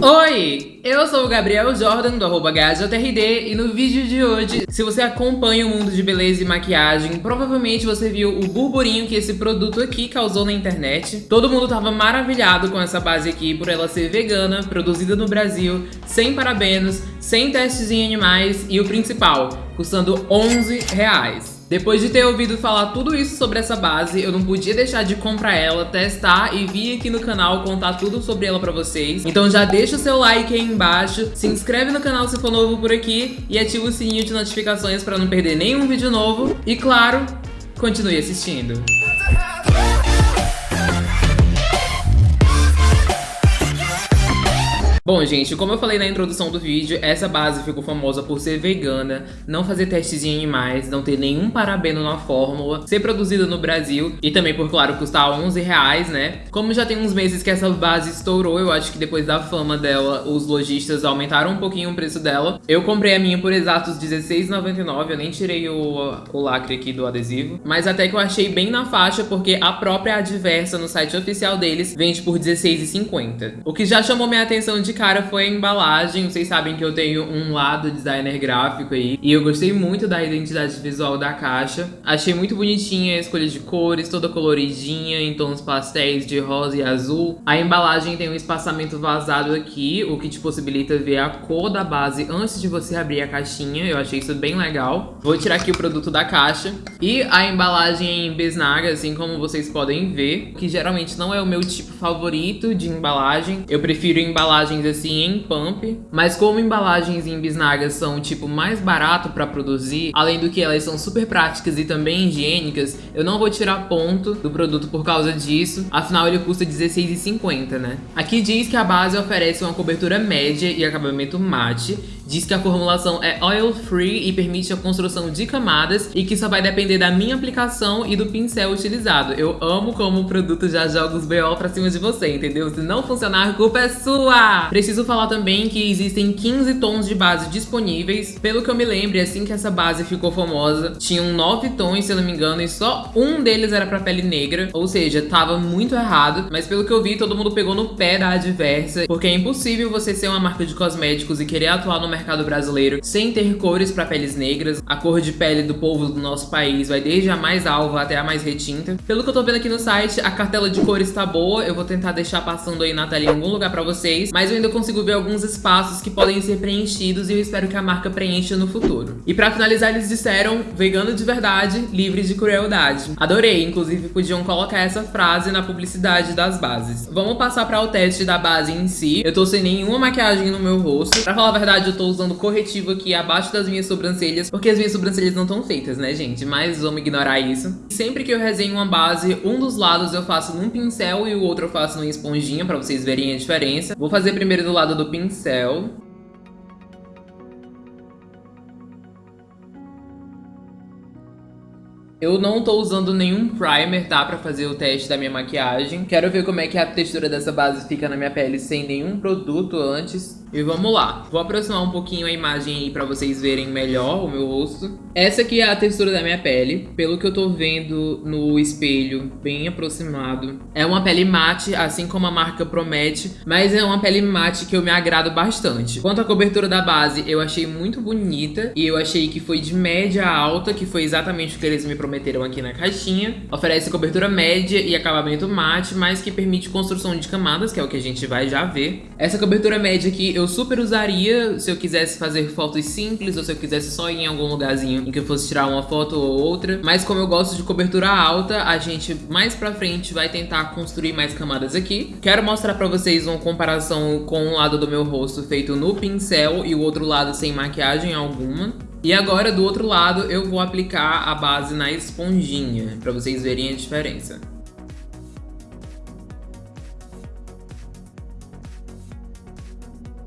Oi, eu sou o Gabriel Jordan do arroba e no vídeo de hoje, se você acompanha o mundo de beleza e maquiagem, provavelmente você viu o burburinho que esse produto aqui causou na internet. Todo mundo tava maravilhado com essa base aqui por ela ser vegana, produzida no Brasil, sem parabenos, sem testes em animais e o principal, custando 11 reais. Depois de ter ouvido falar tudo isso sobre essa base, eu não podia deixar de comprar ela, testar e vir aqui no canal contar tudo sobre ela pra vocês. Então já deixa o seu like aí embaixo, se inscreve no canal se for novo por aqui e ativa o sininho de notificações pra não perder nenhum vídeo novo. E claro, continue assistindo. Bom, gente, como eu falei na introdução do vídeo, essa base ficou famosa por ser vegana, não fazer testes em animais, não ter nenhum parabeno na fórmula, ser produzida no Brasil e também, por claro, custar 11 reais, né? Como já tem uns meses que essa base estourou, eu acho que depois da fama dela, os lojistas aumentaram um pouquinho o preço dela. Eu comprei a minha por exatos R$16,99, eu nem tirei o, o lacre aqui do adesivo, mas até que eu achei bem na faixa, porque a própria Adversa no site oficial deles vende por R$16,50. O que já chamou minha atenção de cara foi a embalagem. Vocês sabem que eu tenho um lado designer gráfico aí. E eu gostei muito da identidade visual da caixa. Achei muito bonitinha a escolha de cores, toda coloridinha, em tons pastéis de rosa e azul. A embalagem tem um espaçamento vazado aqui, o que te possibilita ver a cor da base antes de você abrir a caixinha. Eu achei isso bem legal. Vou tirar aqui o produto da caixa. E a embalagem em bisnaga, assim como vocês podem ver, que geralmente não é o meu tipo favorito de embalagem. Eu prefiro embalagens assim em pump, mas como embalagens em bisnagas são tipo mais barato para produzir, além do que elas são super práticas e também higiênicas, eu não vou tirar ponto do produto por causa disso, afinal ele custa R$16,50, né? Aqui diz que a base oferece uma cobertura média e acabamento mate, diz que a formulação é oil free e permite a construção de camadas e que só vai depender da minha aplicação e do pincel utilizado. Eu amo como o produto já joga os BO pra cima de você, entendeu? Se não funcionar, a culpa é sua! Preciso falar também que existem 15 tons de base disponíveis. Pelo que eu me lembro, assim que essa base ficou famosa, tinham 9 tons, se eu não me engano, e só um deles era pra pele negra, ou seja, tava muito errado. Mas pelo que eu vi, todo mundo pegou no pé da Adversa, porque é impossível você ser uma marca de cosméticos e querer atuar no mercado brasileiro sem ter cores pra peles negras. A cor de pele do povo do nosso país vai desde a mais alva até a mais retinta. Pelo que eu tô vendo aqui no site, a cartela de cores tá boa, eu vou tentar deixar passando aí na tela em algum lugar pra vocês, mas eu ainda consigo ver alguns espaços que podem ser preenchidos e eu espero que a marca preencha no futuro. E pra finalizar, eles disseram vegano de verdade, livre de crueldade. Adorei, inclusive podiam colocar essa frase na publicidade das bases. Vamos passar para o teste da base em si. Eu tô sem nenhuma maquiagem no meu rosto. Pra falar a verdade, eu tô usando corretivo aqui abaixo das minhas sobrancelhas, porque as minhas sobrancelhas não estão feitas, né, gente? Mas vamos ignorar isso. Sempre que eu resenho uma base, um dos lados eu faço num pincel e o outro eu faço numa esponjinha, pra vocês verem a diferença. Vou fazer primeiro do lado do pincel. Eu não tô usando nenhum primer, tá? Pra fazer o teste da minha maquiagem. Quero ver como é que a textura dessa base fica na minha pele sem nenhum produto antes. E vamos lá. Vou aproximar um pouquinho a imagem aí pra vocês verem melhor o meu rosto. Essa aqui é a textura da minha pele. Pelo que eu tô vendo no espelho, bem aproximado. É uma pele mate, assim como a marca promete. Mas é uma pele mate que eu me agrado bastante. Quanto à cobertura da base, eu achei muito bonita. E eu achei que foi de média a alta, que foi exatamente o que eles me prometeram aqui na caixinha. Oferece cobertura média e acabamento mate, mas que permite construção de camadas, que é o que a gente vai já ver. Essa cobertura média aqui eu super usaria se eu quisesse fazer fotos simples ou se eu quisesse só ir em algum lugarzinho em que eu fosse tirar uma foto ou outra. Mas como eu gosto de cobertura alta, a gente mais pra frente vai tentar construir mais camadas aqui. Quero mostrar pra vocês uma comparação com um lado do meu rosto feito no pincel e o outro lado sem maquiagem alguma. E agora, do outro lado, eu vou aplicar a base na esponjinha, pra vocês verem a diferença.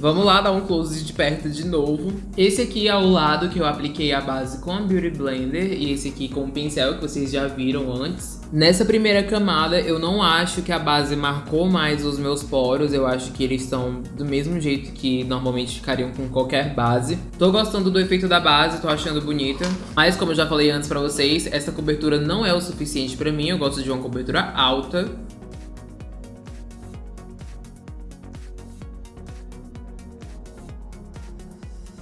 Vamos lá dar um close de perto de novo. Esse aqui é o lado que eu apliquei a base com a Beauty Blender e esse aqui com o pincel que vocês já viram antes. Nessa primeira camada, eu não acho que a base marcou mais os meus poros, eu acho que eles estão do mesmo jeito que normalmente ficariam com qualquer base. Tô gostando do efeito da base, tô achando bonita, mas como eu já falei antes pra vocês, essa cobertura não é o suficiente pra mim, eu gosto de uma cobertura alta.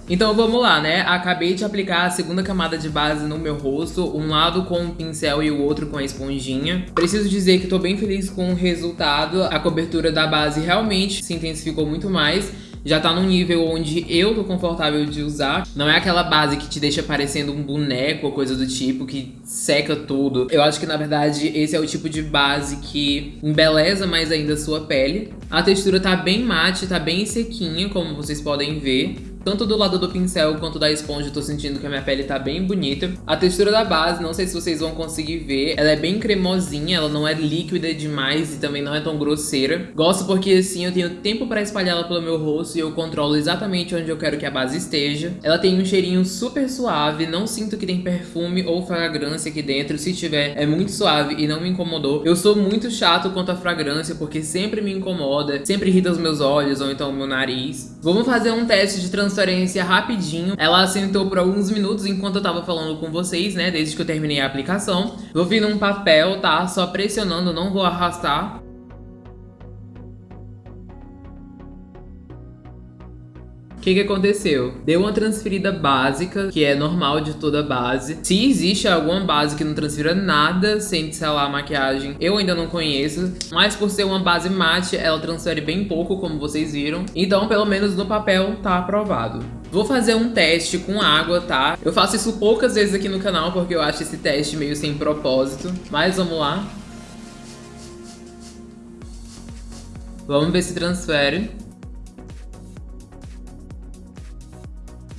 Então vamos lá, né? Acabei de aplicar a segunda camada de base no meu rosto, um lado com o pincel e o outro com a esponjinha. Preciso dizer que tô bem feliz com o resultado, a cobertura da base realmente se intensificou muito mais já tá num nível onde eu tô confortável de usar. Não é aquela base que te deixa parecendo um boneco ou coisa do tipo, que seca tudo. Eu acho que, na verdade, esse é o tipo de base que embeleza mais ainda a sua pele. A textura tá bem mate, tá bem sequinha, como vocês podem ver. Tanto do lado do pincel quanto da esponja, eu tô sentindo que a minha pele tá bem bonita. A textura da base, não sei se vocês vão conseguir ver, ela é bem cremosinha, ela não é líquida demais e também não é tão grosseira. Gosto porque assim eu tenho tempo pra espalhar ela pelo meu rosto e eu controlo exatamente onde eu quero que a base esteja. Ela tem um cheirinho super suave, não sinto que tem perfume ou fragrância aqui dentro. Se tiver, é muito suave e não me incomodou. Eu sou muito chato quanto à fragrância porque sempre me incomoda, sempre irrita os meus olhos ou então o meu nariz. Vamos fazer um teste de transformação transferência rapidinho. Ela assentou por alguns minutos enquanto eu tava falando com vocês, né? Desde que eu terminei a aplicação. Vou vir num papel, tá? Só pressionando, não vou arrastar. Que que aconteceu? Deu uma transferida básica, que é normal de toda base. Se existe alguma base que não transfira nada sem selar a maquiagem, eu ainda não conheço. Mas por ser uma base mate, ela transfere bem pouco, como vocês viram. Então, pelo menos no papel, tá aprovado. Vou fazer um teste com água, tá? Eu faço isso poucas vezes aqui no canal, porque eu acho esse teste meio sem propósito. Mas vamos lá. Vamos ver se transfere.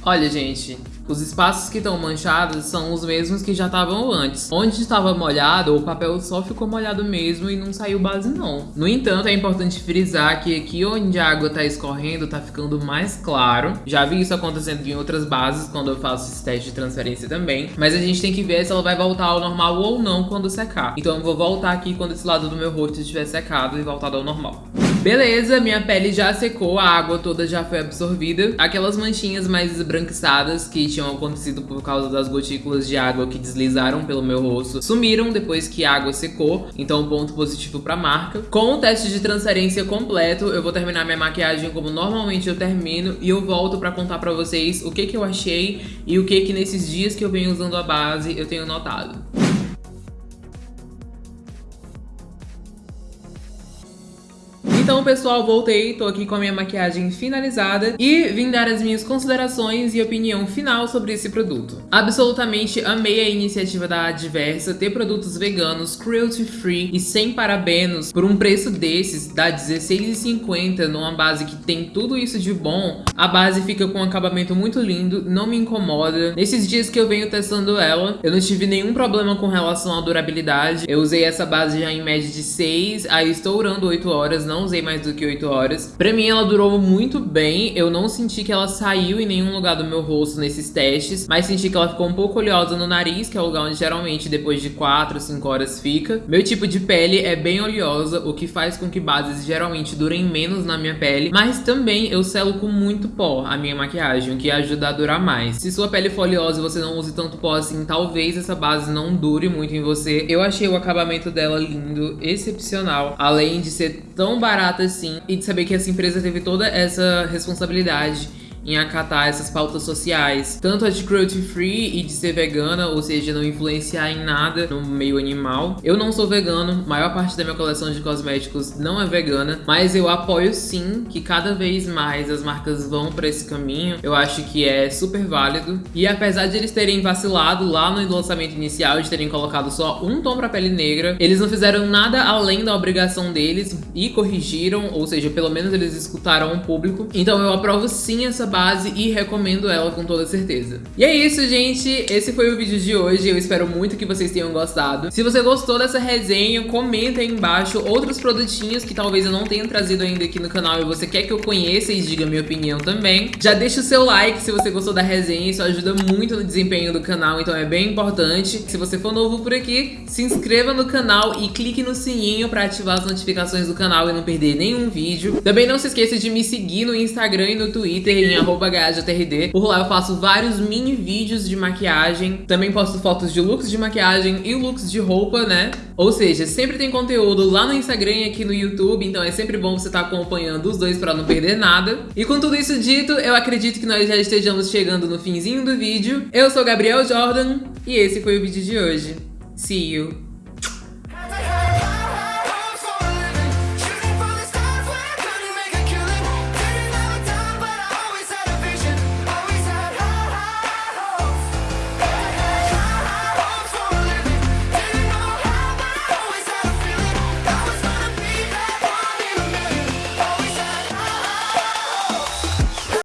Olha, gente, os espaços que estão manchados são os mesmos que já estavam antes. Onde estava molhado, o papel só ficou molhado mesmo e não saiu base não. No entanto, é importante frisar que aqui onde a água está escorrendo está ficando mais claro. Já vi isso acontecendo em outras bases quando eu faço esse teste de transferência também. Mas a gente tem que ver se ela vai voltar ao normal ou não quando secar. Então eu vou voltar aqui quando esse lado do meu rosto estiver secado e voltado ao normal. Beleza, minha pele já secou, a água toda já foi absorvida. Aquelas manchinhas mais esbranquiçadas que tinham acontecido por causa das gotículas de água que deslizaram pelo meu rosto sumiram depois que a água secou, então ponto positivo pra marca. Com o teste de transferência completo, eu vou terminar minha maquiagem como normalmente eu termino e eu volto pra contar pra vocês o que que eu achei e o que que nesses dias que eu venho usando a base eu tenho notado. Então, pessoal, voltei, tô aqui com a minha maquiagem finalizada e vim dar as minhas considerações e opinião final sobre esse produto. Absolutamente amei a iniciativa da Adversa ter produtos veganos, cruelty free e sem parabenos por um preço desses, dá R$16,50 numa base que tem tudo isso de bom. A base fica com um acabamento muito lindo, não me incomoda. Nesses dias que eu venho testando ela, eu não tive nenhum problema com relação à durabilidade. Eu usei essa base já em média de 6, aí estou durando 8 horas, não usei mais do que 8 horas. Pra mim, ela durou muito bem. Eu não senti que ela saiu em nenhum lugar do meu rosto nesses testes, mas senti que ela ficou um pouco oleosa no nariz, que é o lugar onde geralmente depois de 4, 5 horas fica. Meu tipo de pele é bem oleosa, o que faz com que bases geralmente durem menos na minha pele, mas também eu selo com muito pó a minha maquiagem, o que ajuda a durar mais. Se sua pele for oleosa e você não use tanto pó assim, talvez essa base não dure muito em você. Eu achei o acabamento dela lindo, excepcional, além de ser tão barato assim e de saber que essa empresa teve toda essa responsabilidade em acatar essas pautas sociais, tanto a de cruelty free e de ser vegana, ou seja, não influenciar em nada no meio animal. Eu não sou vegano, maior parte da minha coleção de cosméticos não é vegana, mas eu apoio sim que cada vez mais as marcas vão para esse caminho. Eu acho que é super válido. E apesar de eles terem vacilado lá no lançamento inicial, de terem colocado só um tom para pele negra, eles não fizeram nada além da obrigação deles e corrigiram, ou seja, pelo menos eles escutaram o público. Então eu aprovo sim essa base e recomendo ela com toda certeza. E é isso, gente. Esse foi o vídeo de hoje. Eu espero muito que vocês tenham gostado. Se você gostou dessa resenha, comenta aí embaixo outros produtinhos que talvez eu não tenha trazido ainda aqui no canal e você quer que eu conheça e diga minha opinião também. Já deixa o seu like se você gostou da resenha, isso ajuda muito no desempenho do canal, então é bem importante. Se você for novo por aqui, se inscreva no canal e clique no sininho para ativar as notificações do canal e não perder nenhum vídeo. Também não se esqueça de me seguir no Instagram e no Twitter em arroba GajaTRD. Por lá eu faço vários mini vídeos de maquiagem. Também posto fotos de looks de maquiagem e looks de roupa, né? Ou seja, sempre tem conteúdo lá no Instagram e aqui no YouTube, então é sempre bom você estar tá acompanhando os dois para não perder nada. E com tudo isso dito, eu acredito que nós já estejamos chegando no finzinho do vídeo. Eu sou Gabriel Jordan e esse foi o vídeo de hoje. See you!